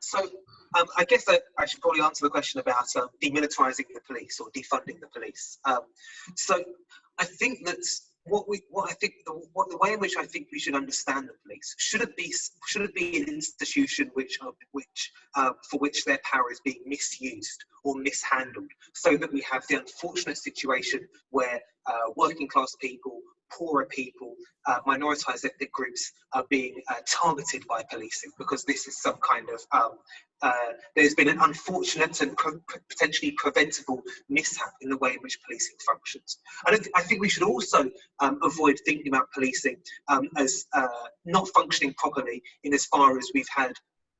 So um, I guess I, I, should probably answer the question about um, demilitarizing the police or defunding the police. Um, so I think that what we, what I think, the, what the way in which I think we should understand the police should it be, should it be an institution which, uh, which, uh, for which their power is being misused or mishandled, so that we have the unfortunate situation where uh, working class people poorer people, uh, minoritized ethnic groups are being uh, targeted by policing because this is some kind of, um, uh, there's been an unfortunate and potentially preventable mishap in the way in which policing functions. I, th I think we should also um, avoid thinking about policing um, as uh, not functioning properly in as far as we've had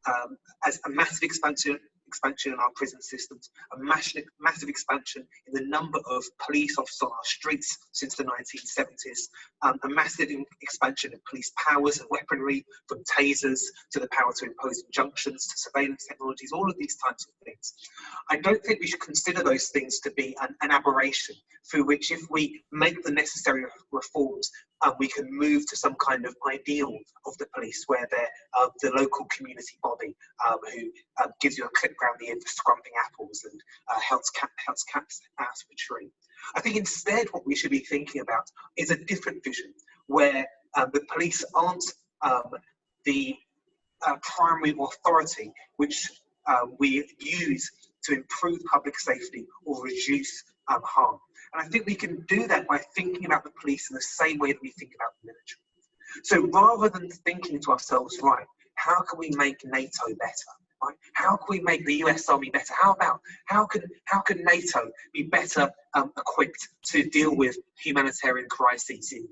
um, as a massive expansion expansion in our prison systems, a massive, massive expansion in the number of police officers on our streets since the 1970s, um, a massive expansion of police powers and weaponry, from tasers to the power to impose injunctions to surveillance technologies, all of these types of things. I don't think we should consider those things to be an, an aberration through which if we make the necessary reforms, um, we can move to some kind of ideal of the police where they're uh, the local community body um, who um, gives you a clip around the ear for scrumping apples and uh, helps, helps cats out of a tree. I think instead what we should be thinking about is a different vision where um, the police aren't um, the uh, primary authority which uh, we use to improve public safety or reduce um, harm. And I think we can do that by thinking about the police in the same way that we think about the military. So rather than thinking to ourselves, right, how can we make NATO better? Right? How can we make the US Army better? How about how can how can NATO be better um, equipped to deal with humanitarian crises in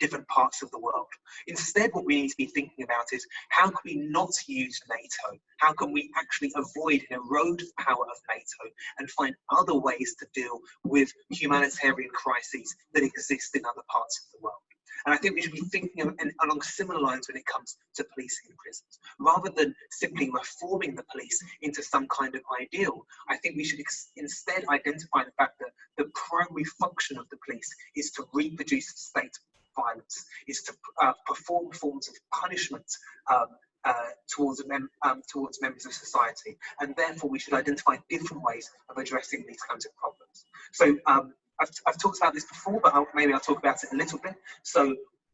different parts of the world? Instead, what we need to be thinking about is how can we not use NATO? How can we actually avoid and erode the power of NATO and find other ways to deal with humanitarian crises that exist in other parts of the world? And I think we should be thinking of, and along similar lines when it comes to policing in prisons. Rather than simply reforming the police into some kind of ideal, I think we should instead identify the fact that the primary function of the police is to reproduce the state violence, is to uh, perform forms of punishment um, uh, towards, mem um, towards members of society. And therefore, we should identify different ways of addressing these kinds of problems. So um, I've, I've talked about this before, but I'll, maybe I'll talk about it a little bit. So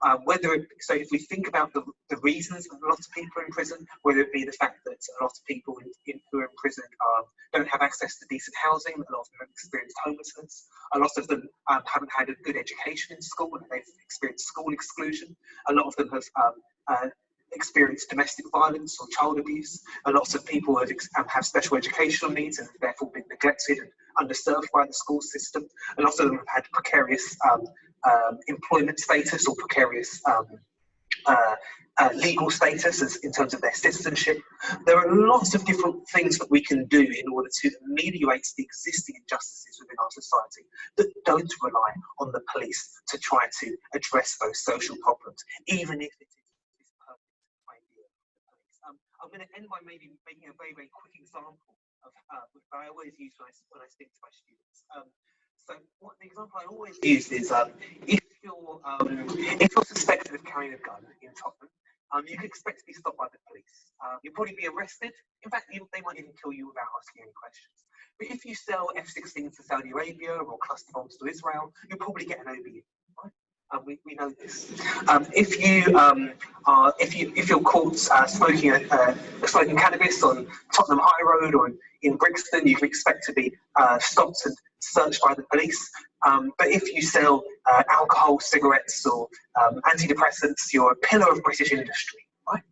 uh, whether it, so if we think about the, the reasons a lot of people are in prison, whether it be the fact that a lot of people in, in, who are in prison um, don't have access to decent housing, a lot of them have experienced homelessness, a lot of them um, haven't had a good education in school and they've experienced school exclusion, a lot of them have um, uh, experienced domestic violence or child abuse, a lot of people have, um, have special educational needs and therefore been neglected and underserved by the school system. A lot of them have had precarious um, employment status or precarious um, uh, uh, legal status as, in terms of their citizenship. There are lots of different things that we can do in order to ameliorate the existing injustices within our society that don't rely on the police to try to address those social problems, even if it is this perfect idea. Um, I'm going to end by maybe making a very, very quick example of uh, I always use when I, when I speak to my students. Um, so what the example I always use is um, if you're um, if you're suspected of carrying a gun in Tottenham, um, you can expect to be stopped by the police. Uh, you'll probably be arrested. In fact, you, they might even kill you without asking any questions. But if you sell F-16s to Saudi Arabia or cluster bombs to Israel, you'll probably get an OBE. Right? Um, we, we know this. Um, if you um, are, if you if you're caught uh, smoking a, uh, smoking cannabis on Tottenham High Road or in Brixton, you can expect to be uh, stopped and searched by the police. Um, but if you sell uh, alcohol, cigarettes, or um, antidepressants, you're a pillar of British industry. Right?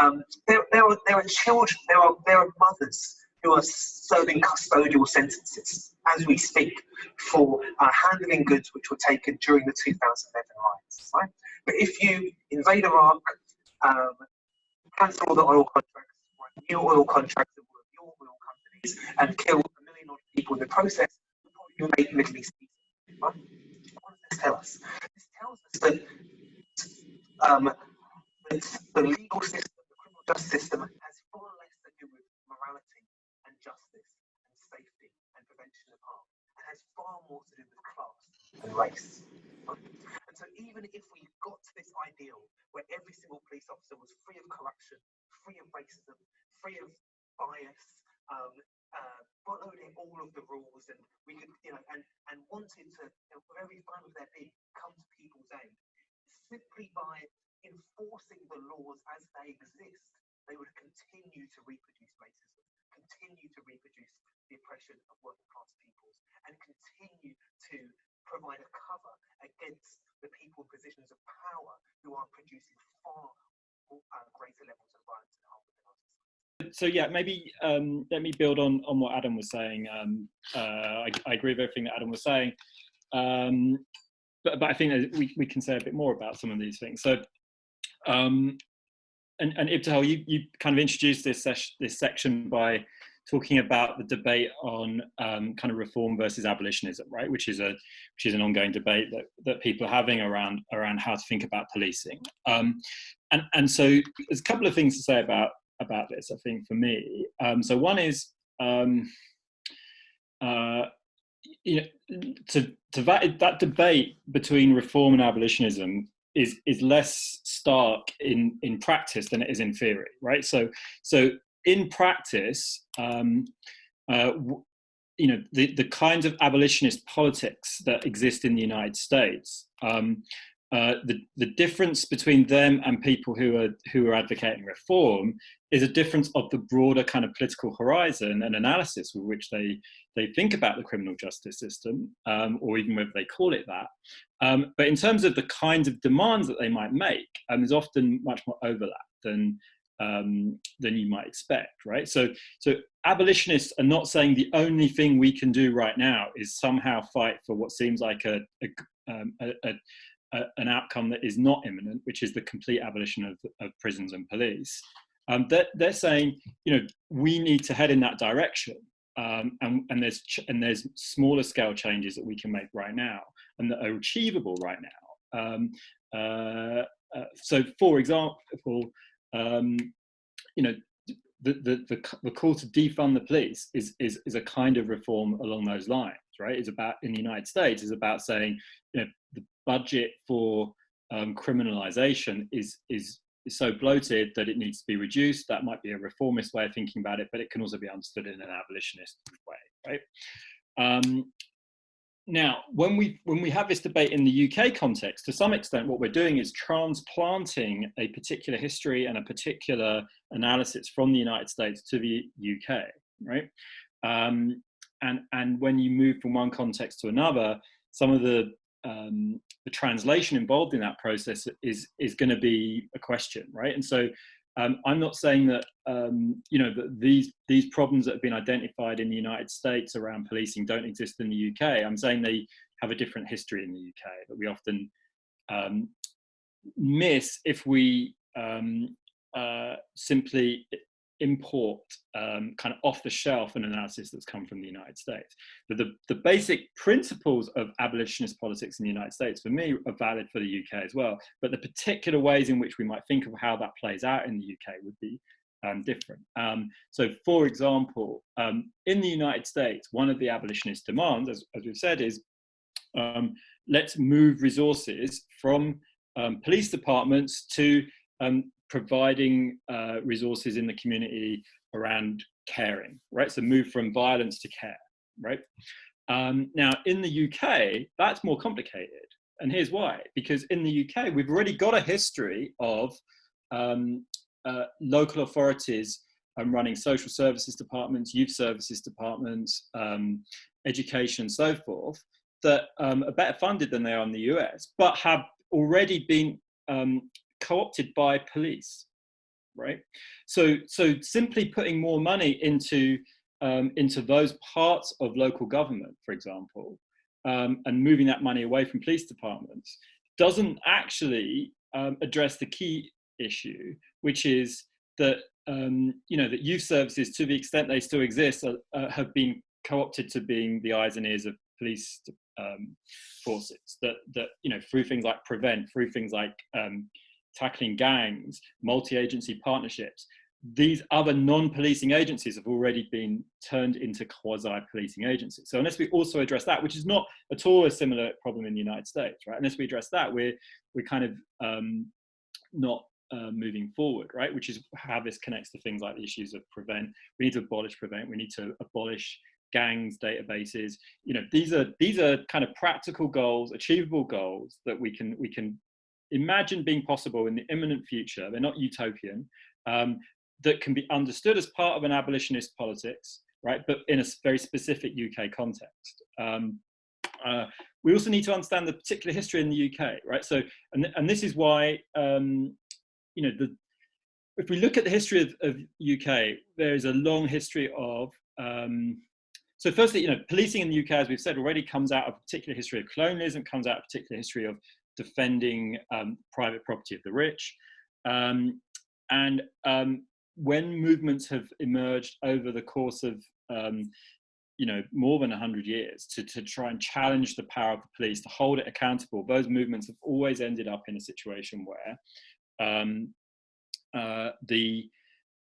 Um, there, there, are, there are children, there are, there are mothers who are serving custodial sentences as we speak for uh, handling goods which were taken during the 2011 riots. Right? But if you invade Iraq, um, cancel all the oil contracts, new oil contracts with your oil companies, and kill a million people in the process, make Middle East. What does this tell us? This tells us that, um, that the legal system, the criminal justice system, has far less to do with morality and justice and safety and prevention of harm. It has far more to do with class and race. And so even if we got to this ideal where every single police officer was free of corruption, free of racism, free of bias, um, uh, following all of the rules, and we could, you know, and and wanted to, you know, very fun of their being, come to people's aid simply by enforcing the laws as they exist. They would continue to reproduce racism, continue to reproduce the oppression of working class peoples, and continue to provide a cover against the people in positions of power who are producing far uh, greater levels of violence and harm. So yeah, maybe um, let me build on on what Adam was saying. Um, uh, I, I, agree with everything that Adam was saying, um, but but I think we we can say a bit more about some of these things. So. Um, and, and Ibtihal, you, you kind of introduced this, this section by talking about the debate on um, kind of reform versus abolitionism, right? Which is a which is an ongoing debate that that people are having around around how to think about policing. Um, and and so there's a couple of things to say about about this. I think for me, um, so one is. Um, uh, you know, to, to that, that debate between reform and abolitionism is is less stark in in practice than it is in theory, right? So so in practice, um, uh, you know, the, the kinds of abolitionist politics that exist in the United States, um, uh, the, the difference between them and people who are, who are advocating reform is a difference of the broader kind of political horizon and analysis with which they, they think about the criminal justice system, um, or even whether they call it that. Um, but in terms of the kinds of demands that they might make, um, there's often much more overlap than, um, than you might expect, right? So, so abolitionists are not saying the only thing we can do right now is somehow fight for what seems like a, a, um, a, a an outcome that is not imminent, which is the complete abolition of, of prisons and police. Um, they're, they're, saying, you know, we need to head in that direction, um, and, and there's and there's smaller scale changes that we can make right now and that are achievable right now. Um, uh, uh, so, for example, um, you know, the, the, the, the, call to defund the police is, is, is a kind of reform along those lines, right? It's about, in the United States, is about saying, you know, the budget for um, criminalization is, is, is so bloated that it needs to be reduced. That might be a reformist way of thinking about it, but it can also be understood in an abolitionist way, right? Um, now, when we, when we have this debate in the UK context, to some extent, what we're doing is transplanting a particular history and a particular analysis from the United States to the UK, right? Um, and, and when you move from one context to another, some of the, um, the translation involved in that process is, is going to be a question, right? And so um, I'm not saying that um, you know that these these problems that have been identified in the United States around policing don't exist in the UK. I'm saying they have a different history in the UK that we often um, miss if we um, uh, simply import um, kind of off the shelf an analysis that's come from the United States. But the, the basic principles of abolitionist politics in the United States, for me, are valid for the UK as well. But the particular ways in which we might think of how that plays out in the UK would be um, different. Um, so, for example, um, in the United States, one of the abolitionist demands, as, as we've said, is um, let's move resources from um, police departments to um, providing uh, resources in the community around caring, right? So move from violence to care, right? Um, now, in the UK, that's more complicated. And here's why. Because in the UK, we've already got a history of um, uh, local authorities um, running social services departments, youth services departments, um, education, and so forth, that um, are better funded than they are in the US, but have already been um, co-opted by police, right? So, so simply putting more money into um, into those parts of local government, for example, um, and moving that money away from police departments doesn't actually um, address the key issue, which is that um, you know that youth services, to the extent they still exist, uh, have been co-opted to being the eyes and ears of police um, forces. That that you know through things like prevent, through things like um, tackling gangs, multi-agency partnerships, these other non-policing agencies have already been turned into quasi-policing agencies. So unless we also address that, which is not at all a similar problem in the United States, right? Unless we address that, we're we're kind of um, not uh, moving forward, right? Which is how this connects to things like the issues of prevent. We need to abolish prevent. We need to abolish gangs databases. You know, these are these are kind of practical goals, achievable goals that we can we can imagine being possible in the imminent future. They're not utopian. Um, that can be understood as part of an abolitionist politics, right? But in a very specific UK context. Um, uh, we also need to understand the particular history in the UK, right? So, and, and this is why, um, you know, the, if we look at the history of, of UK, there is a long history of, um, so firstly, you know, policing in the UK, as we've said already, comes out of a particular history of colonialism, comes out of a particular history of defending um, private property of the rich. Um, and um, when movements have emerged over the course of um, you know more than 100 years to, to try and challenge the power of the police to hold it accountable those movements have always ended up in a situation where um, uh, the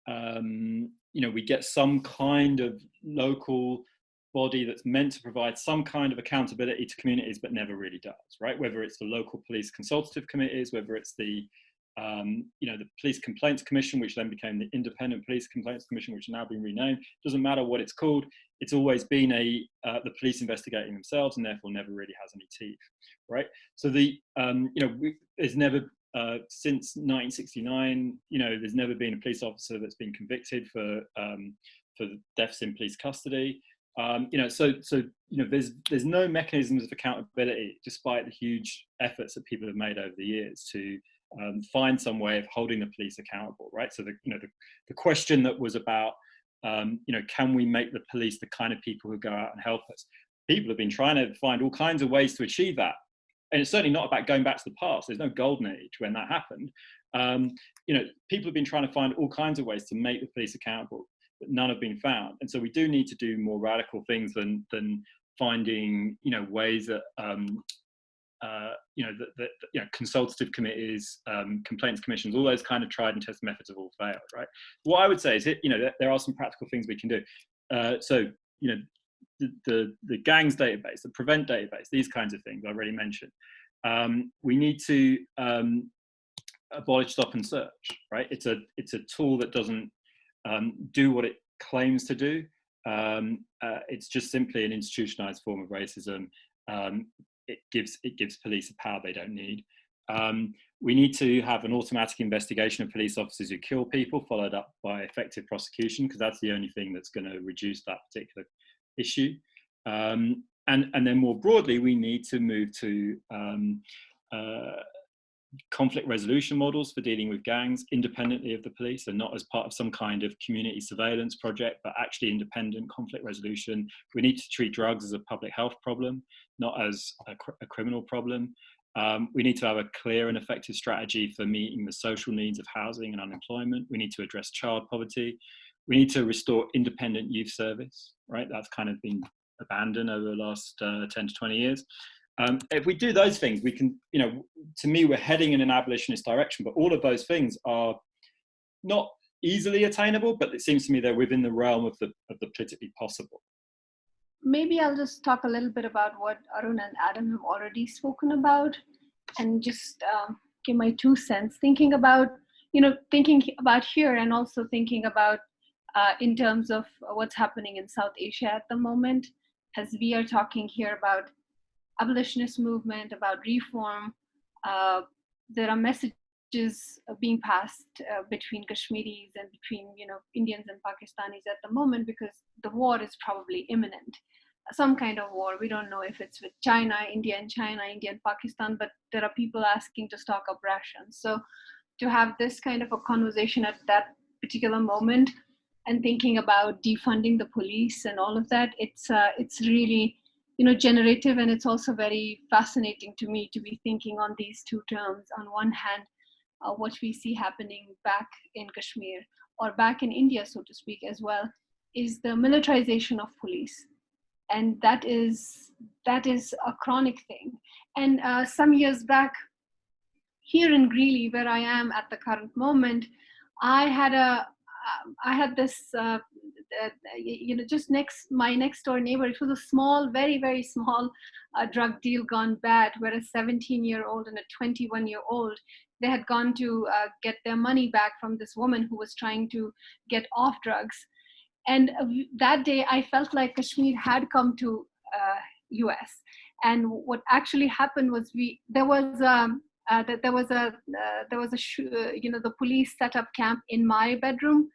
um, you know we get some kind of local body that's meant to provide some kind of accountability to communities but never really does right whether it's the local police consultative committees whether it's the um, you know, the Police Complaints Commission, which then became the Independent Police Complaints Commission, which now been renamed. Doesn't matter what it's called. It's always been a uh, the police investigating themselves, and therefore never really has any teeth, right? So the um, you know, there's never uh, since 1969, you know, there's never been a police officer that's been convicted for um, for deaths in police custody. Um, you know, so so you know, there's there's no mechanisms of accountability, despite the huge efforts that people have made over the years to um, find some way of holding the police accountable, right? So the, you know, the, the question that was about, um, you know, can we make the police the kind of people who go out and help us? People have been trying to find all kinds of ways to achieve that. And it's certainly not about going back to the past. There's no golden age when that happened. Um, you know, people have been trying to find all kinds of ways to make the police accountable, but none have been found. And so we do need to do more radical things than, than finding, you know, ways that um, uh, you know, that, the, you know, consultative committees, um, complaints commissions, all those kind of tried and tested methods have all failed, right? What I would say is, it you know, there are some practical things we can do. Uh, so, you know, the, the, the, gangs database, the prevent database, these kinds of things I already mentioned. Um, we need to um, abolish stop and search, right? It's a, it's a tool that doesn't um, do what it claims to do. Um, uh, it's just simply an institutionalized form of racism um, it gives it gives police a power they don't need. Um, we need to have an automatic investigation of police officers who kill people, followed up by effective prosecution, because that's the only thing that's going to reduce that particular issue. Um, and, and then more broadly, we need to move to um, uh, conflict resolution models for dealing with gangs independently of the police and not as part of some kind of community surveillance project, but actually independent conflict resolution. We need to treat drugs as a public health problem, not as a, cr a criminal problem. Um, we need to have a clear and effective strategy for meeting the social needs of housing and unemployment. We need to address child poverty. We need to restore independent youth service, right? That's kind of been abandoned over the last uh, 10 to 20 years. Um, if we do those things, we can, you know, to me, we're heading in an abolitionist direction, but all of those things are not easily attainable, but it seems to me they're within the realm of the, of the politically possible. Maybe I'll just talk a little bit about what Arun and Adam have already spoken about and just um, give my two cents, thinking about, you know, thinking about here and also thinking about uh, in terms of what's happening in South Asia at the moment, as we are talking here about abolitionist movement, about reform. Uh, there are messages being passed uh, between Kashmiris and between you know Indians and Pakistanis at the moment because the war is probably imminent. Some kind of war. We don't know if it's with China, India and China, India and Pakistan, but there are people asking to stock up rations. So to have this kind of a conversation at that particular moment and thinking about defunding the police and all of that, it's uh, it's really you know, generative, and it's also very fascinating to me to be thinking on these two terms. On one hand, uh, what we see happening back in Kashmir or back in India, so to speak, as well, is the militarization of police, and that is that is a chronic thing. And uh, some years back, here in Greeley, where I am at the current moment, I had a I had this uh, uh, you know, just next, my next door neighbor, it was a small, very, very small uh, drug deal gone bad, where a 17 year old and a 21 year old they had gone to uh, get their money back from this woman who was trying to get off drugs. And that day, I felt like Kashmir had come to US. Uh, and what actually happened was we there was um, uh, that there was a uh, there was a uh, you know the police set up camp in my bedroom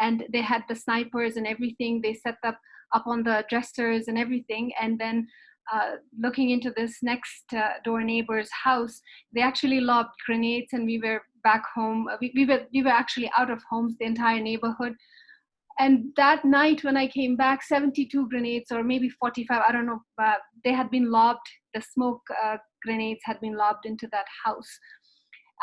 and they had the snipers and everything. They set up up on the dressers and everything. And then uh, looking into this next uh, door neighbor's house they actually lobbed grenades and we were back home. We, we were we were actually out of homes the entire neighborhood. And that night when i came back 72 grenades or maybe 45 i don't know uh, they had been lobbed. The smoke uh, grenades had been lobbed into that house.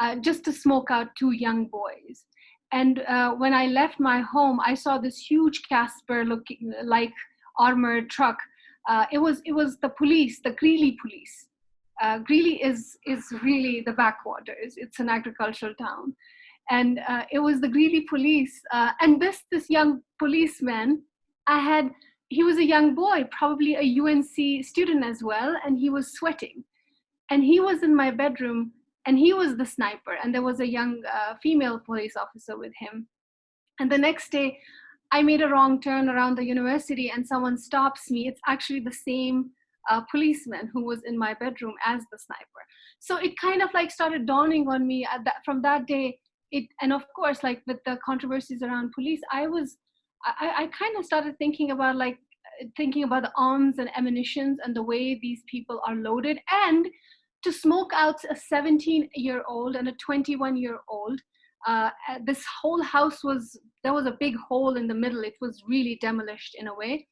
Uh, just to smoke out two young boys and uh, when i left my home i saw this huge Casspir looking like armored truck. Uh, it was it was the police the greeley police. Uh, greeley is is really the backwaters. It's an agricultural town. And uh, it was the Greeley police. Uh, and this this young policeman, I had he was a young boy, probably a UNC student as well, and he was sweating, and he was in my bedroom, and he was the sniper, and there was a young uh, female police officer with him, and the next day. I made a wrong turn around the university and someone stops me. It's actually the same uh, policeman who was in my bedroom as the sniper. So it kind of like started dawning on me that, from that day it and of course like with the controversies around police i was i, I kind of started thinking about like thinking about the arms and ammunitions and the way these people are loaded and to smoke out a 17 year old and a 21 year old uh, this whole house was there was a big hole in the middle it was really demolished in a way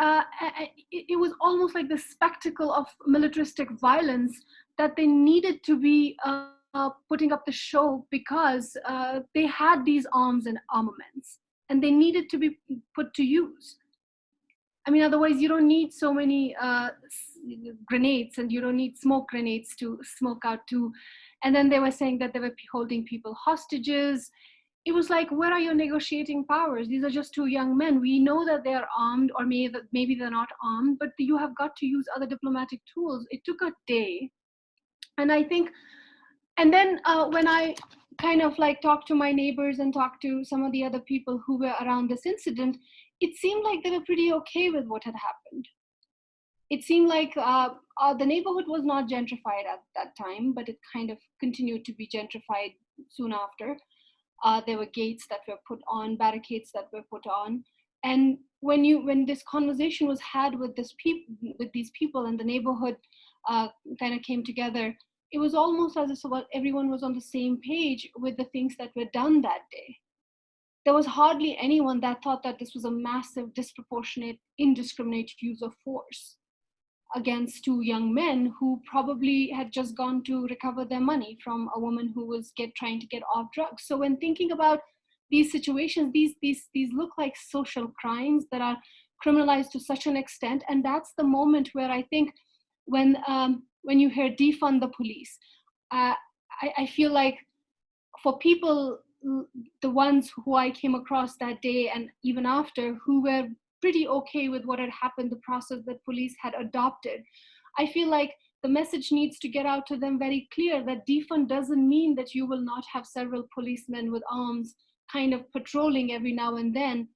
uh, it, was almost like the spectacle of militaristic violence that they needed to be uh, uh, putting up the show because uh, they had these arms and armaments and they needed to be put to use. I mean, otherwise you don't need so many uh, grenades and you don't need smoke grenades to smoke out too. And then they were saying that they were holding people hostages. It was like, where are your negotiating powers? These are just two young men. We know that they are armed or maybe, maybe they're not armed, but you have got to use other diplomatic tools. It took a day. And I think and then uh, when I kind of like talked to my neighbors and talked to some of the other people who were around this incident, it seemed like they were pretty okay with what had happened. It seemed like uh, uh, the neighborhood was not gentrified at that time, but it kind of continued to be gentrified soon after. Uh, there were gates that were put on, barricades that were put on, and when you when this conversation was had with this people with these people and the neighborhood uh, kind of came together, it was almost as if everyone was on the same page with the things that were done that day. There was hardly anyone that thought that this was a massive, disproportionate, indiscriminate use of force against two young men who probably had just gone to recover their money from a woman who was get, trying to get off drugs. So when thinking about these situations, these, these, these look like social crimes that are criminalized to such an extent. And that's the moment where I think when um, when you hear defund the police. Uh, I, I feel like for people, the ones who I came across that day and even after, who were pretty okay with what had happened, the process that police had adopted, I feel like the message needs to get out to them very clear that defund doesn't mean that you will not have several policemen with arms kind of patrolling every now and then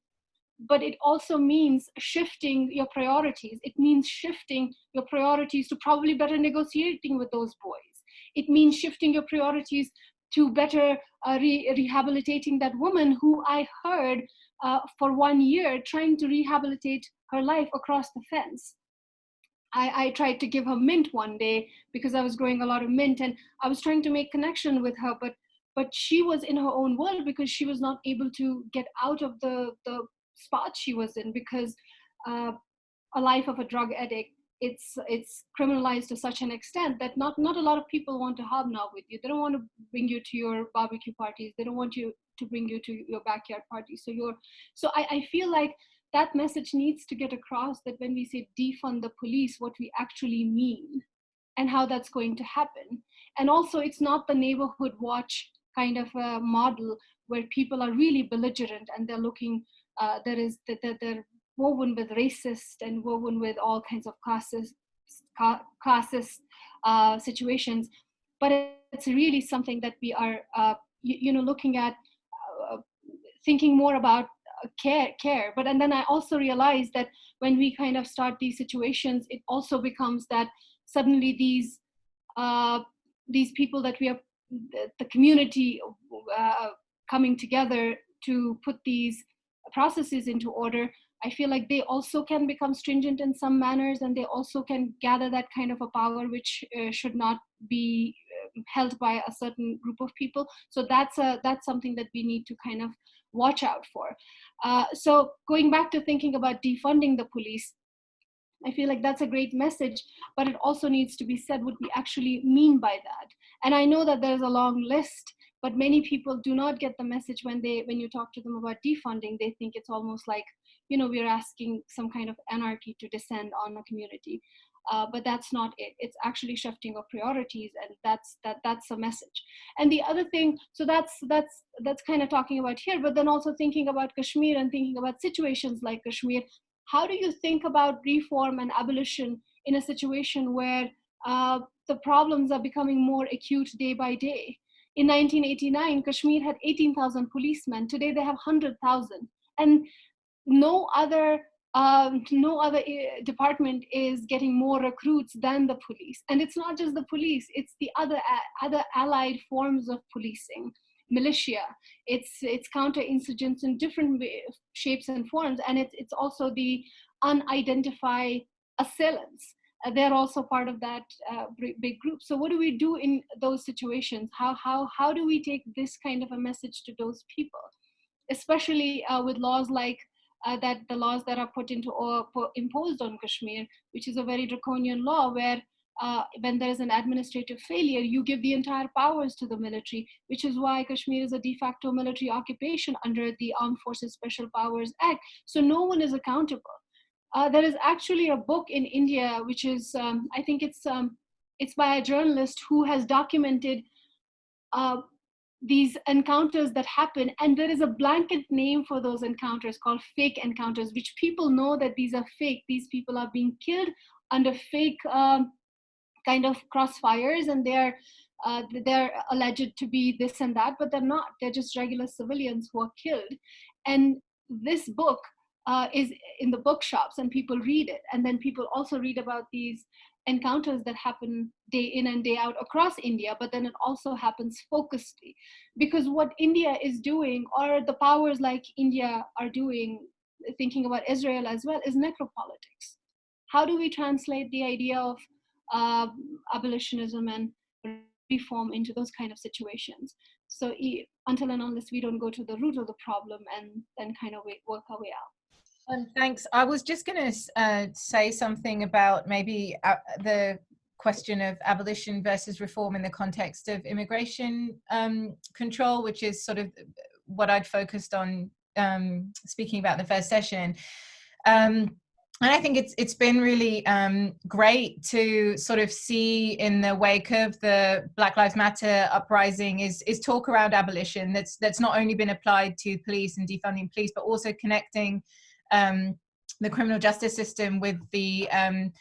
but it also means shifting your priorities. It means shifting your priorities to probably better negotiating with those boys. It means shifting your priorities to better uh, re rehabilitating that woman who I heard uh, for one year trying to rehabilitate her life across the fence. I, I, tried to give her mint one day because I was growing a lot of mint and I was trying to make connection with her, but but she was in her own world because she was not able to get out of the, the spot she was in because uh, a life of a drug addict it's it's criminalized to such an extent that not not a lot of people want to hobnob with you. They don't want to bring you to your barbecue parties. They don't want you to bring you to your backyard parties. So you're so I, I feel like that message needs to get across that when we say defund the police what we actually mean and how that's going to happen. And also it's not the neighborhood watch kind of a model where people are really belligerent and they're looking uh, there is that they're woven with racist and woven with all kinds of classes, classist uh, situations. but it's really something that we are, uh, you, you, know, looking at, uh, thinking more about uh, care, care. But and then I also realized that when we kind of start these situations, it also becomes that suddenly these uh, these people that we are, the, the community uh, coming together to put these processes into order I feel like they also can become stringent in some manners and they also can gather that kind of a power which uh, should not be uh, held by a certain group of people. So that's a that's something that we need to kind of watch out for. Uh, so going back to thinking about defunding the police, I feel like that's a great message, but it also needs to be said what we actually mean by that. And I know that there's a long list, but many people do not get the message when they when you talk to them about defunding. They think it's almost like you know, we're asking some kind of anarchy to descend on a community. Uh, but that's not it. It's actually shifting of priorities, and that's that that's a message. And the other thing, so that's that's that's kind of talking about here, but then also thinking about Kashmir and thinking about situations like Kashmir. How do you think about reform and abolition in a situation where uh, the problems are becoming more acute day by day? In 1989, Kashmir had 18,000 policemen. Today they have 100,000. And no other um, no other uh, department is getting more recruits than the police and it's not just the police it's the other other allied forms of policing militia it's it's counterinsurgents in different shapes and forms and it's it's also the unidentified assailants uh, they're also part of that uh, big group so what do we do in those situations how how how do we take this kind of a message to those people especially uh, with laws like uh, that the laws that are put into or imposed on Kashmir, which is a very draconian law where uh, when there is an administrative failure, you give the entire powers to the military, which is why Kashmir is a de facto military occupation under the Armed Forces Special Powers Act. So no one is accountable. Uh, there is actually a book in India, which is, um, I think it's, um, it's by a journalist who has documented uh, these encounters that happen. And there is a blanket name for those encounters called fake encounters which people know that these are fake. These people are being killed under fake um, kind of crossfires and they're uh, they're alleged to be this and that but they're not. They're just regular civilians who are killed. And this book uh, is in the bookshops and people read it and then people also read about these encounters that happen day in and day out across India, but then it also happens focusedly. Because what India is doing, or the powers like India are doing, thinking about Israel as well, is necropolitics. How do we translate the idea of uh, abolitionism and reform into those kind of situations? So until and unless we don't go to the root of the problem and then kind of work our way out. Um, thanks. I was just going to uh, say something about maybe uh, the question of abolition versus reform in the context of immigration um, control, which is sort of what I'd focused on um, speaking about the first session. Um, and I think it's it's been really um, great to sort of see in the wake of the Black Lives Matter uprising is is talk around abolition that's that's not only been applied to police and defunding police, but also connecting um, the criminal justice system with the um,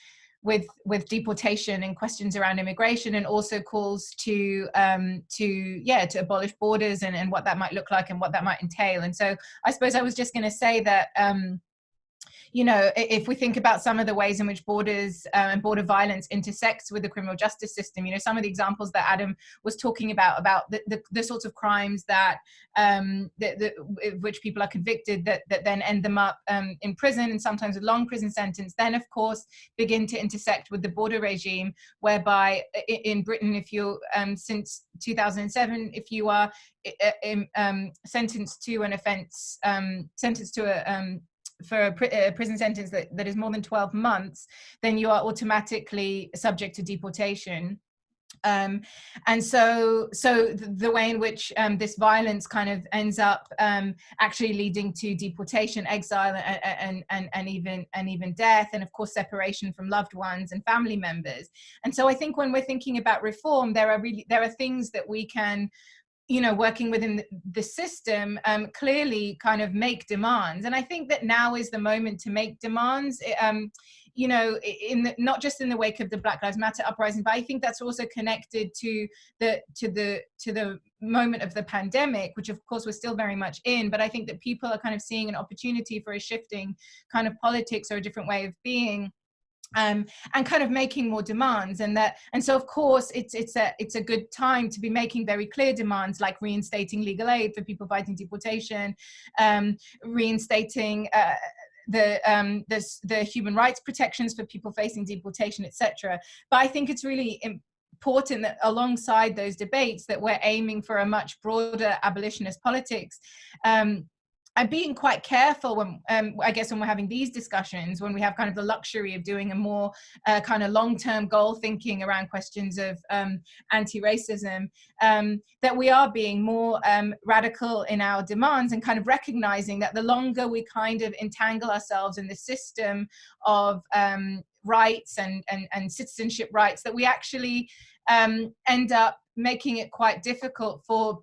with with deportation and questions around immigration and also calls to um to yeah to abolish borders and, and what that might look like and what that might entail. And so i suppose i was just going to say that um you know, if we think about some of the ways in which borders uh, and border violence intersects with the criminal justice system, you know, some of the examples that Adam was talking about, about the, the, the sorts of crimes that, um, that, which people are convicted that, that then end them up um, in prison and sometimes a long prison sentence, then of course begin to intersect with the border regime, whereby in Britain, if you, um, since 2007, if you are um, sentenced to an offence, um, sentenced to a um, for a, pr a, prison sentence that, that is more than 12 months, then you are automatically subject to deportation. Um, and so, so the, the way in which um, this violence kind of ends up um, actually leading to deportation, exile, and, and, and, and, even and even death, and of course separation from loved ones and family members. And so, I think when we're thinking about reform, there are really there are things that we can you know, working within the system, um, clearly kind of make demands. And I think that now is the moment to make demands. Um, you know, in the, not just in the wake of the Black Lives Matter uprising, but I think that's also connected to the to the to the moment of the pandemic, which of course we're still very much in. But I think that people are kind of seeing an opportunity for a shifting kind of politics or a different way of being um, and kind of making more demands and that and so of course it's it's a it's a good time to be making very clear demands like reinstating legal aid for people fighting deportation um, reinstating uh, the, um, the, the human rights protections for people facing deportation, etc. But I think it's really important that alongside those debates that we're aiming for a much broader abolitionist politics um, I'm being quite careful when um, I guess when we're having these discussions, when we have kind of the luxury of doing a more uh, kind of long-term goal thinking around questions of um, anti-racism, um, that we are being more um, radical in our demands and kind of recognizing that the longer we kind of entangle ourselves in the system of um, rights and, and, and citizenship rights, that we actually um, end up making it quite difficult for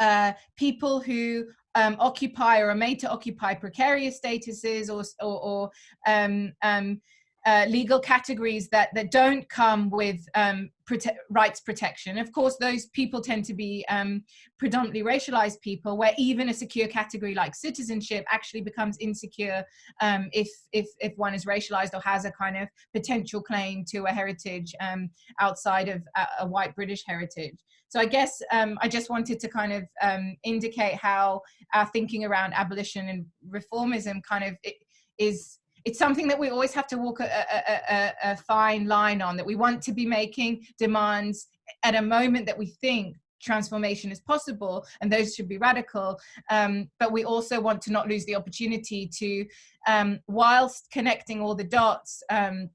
uh, people who um, occupy or are made to occupy precarious statuses or, or, or um, um, uh, legal categories that, that don't come with um, prote rights protection. Of course, those people tend to be um, predominantly racialized people where even a secure category like citizenship actually becomes insecure um, if, if, if one is racialized or has a kind of potential claim to a heritage um, outside of a, a, white British heritage. So I guess um, I just wanted to kind of um, indicate how our thinking around abolition and reformism kind of is it's something that we always have to walk a, a, a, a, fine line on that we want to be making demands at a moment that we think transformation is possible and those should be radical. Um, but we also want to not lose the opportunity to um, whilst connecting all the dots um,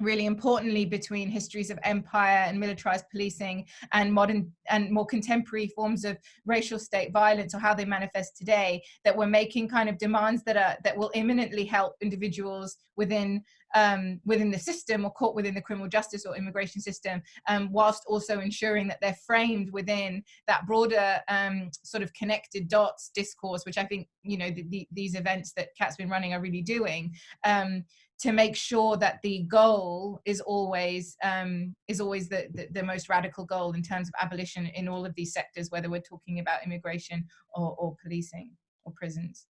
really importantly between histories of empire and militarized policing and modern and more contemporary forms of racial state violence or how they manifest today that we're making kind of demands that are that will imminently help individuals within um, within the system or caught within the criminal justice or immigration system um, whilst also ensuring that they're framed within that broader um, sort of connected dots discourse which I think you know the, the, these events that Cat's been running are really doing. Um, to make sure that the goal is always um, is always the, the, the, most radical goal in terms of abolition in all of these sectors, whether we're talking about immigration or, or policing or prisons.